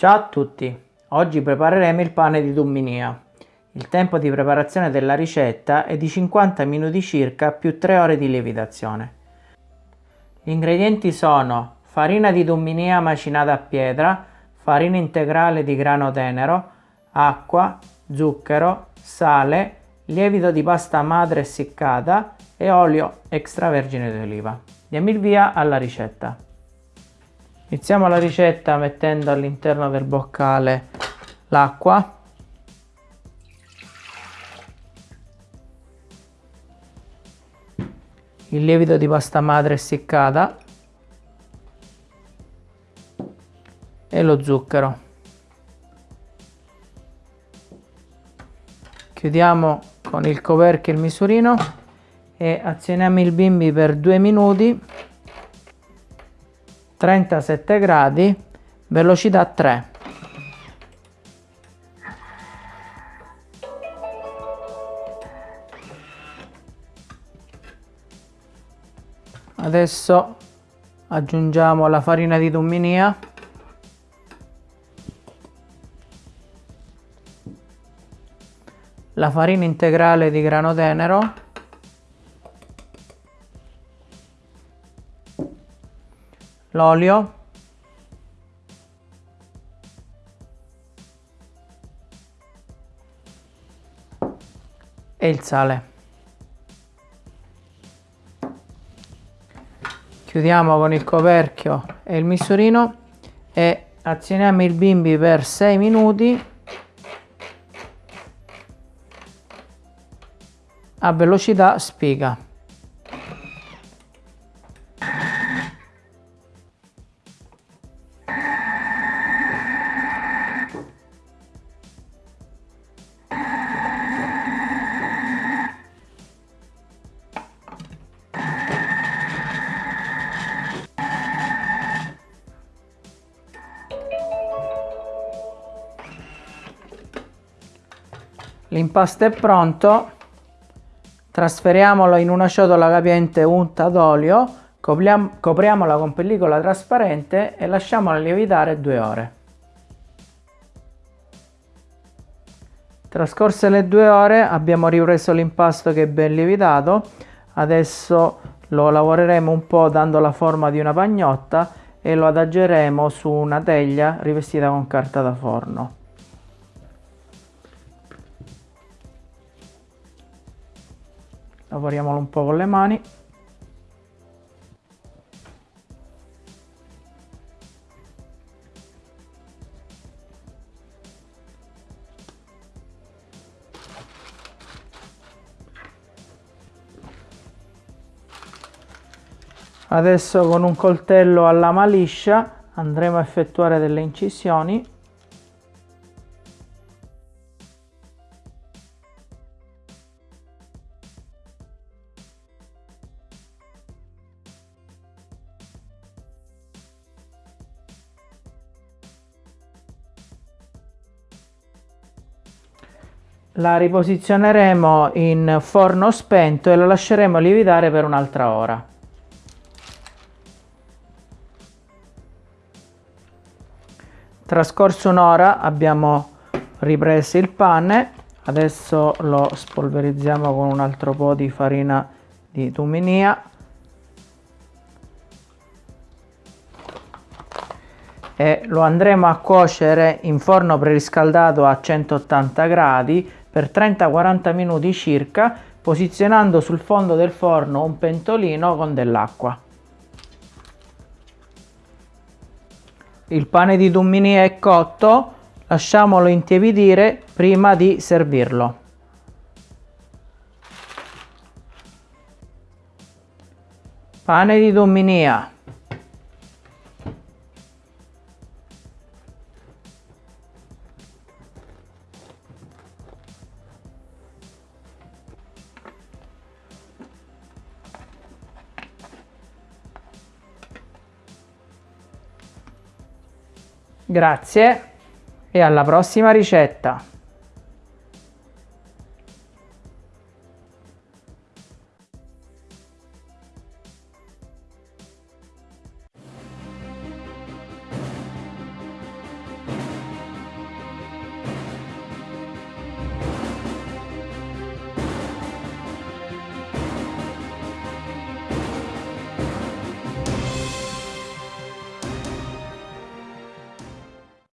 Ciao a tutti! Oggi prepareremo il pane di Dumminia. Il tempo di preparazione della ricetta è di 50 minuti circa più 3 ore di lievitazione. Gli ingredienti sono farina di Dumminia macinata a pietra, farina integrale di grano tenero, acqua, zucchero, sale, lievito di pasta madre essiccata e olio extravergine di oliva. Diamo il via alla ricetta. Iniziamo la ricetta mettendo all'interno del boccale l'acqua. Il lievito di pasta madre essiccata. E lo zucchero. Chiudiamo con il coperchio il misurino e azioniamo il bimbi per due minuti 37 gradi velocità 3 adesso aggiungiamo la farina di tumminia la farina integrale di grano tenero l'olio. E il sale. Chiudiamo con il coperchio e il misurino e azioniamo il bimbi per 6 minuti. A velocità spiga L'impasto è pronto, trasferiamolo in una ciotola capiente unta d'olio, copriamola con pellicola trasparente e lasciamola lievitare due ore. Trascorse le due ore abbiamo ripreso l'impasto che è ben lievitato, adesso lo lavoreremo un po' dando la forma di una pagnotta e lo adageremo su una teglia rivestita con carta da forno. Lavoriamolo un po' con le mani. Adesso con un coltello a lama liscia andremo a effettuare delle incisioni la riposizioneremo in forno spento e la lasceremo lievitare per un'altra ora. Trascorso un'ora abbiamo ripreso il pane, adesso lo spolverizziamo con un altro po' di farina di tuminia. E lo andremo a cuocere in forno preriscaldato a 180 gradi per 30-40 minuti circa posizionando sul fondo del forno un pentolino con dell'acqua. Il pane di dummini è cotto, lasciamolo intiepidire prima di servirlo. Pane di dumminia Grazie e alla prossima ricetta!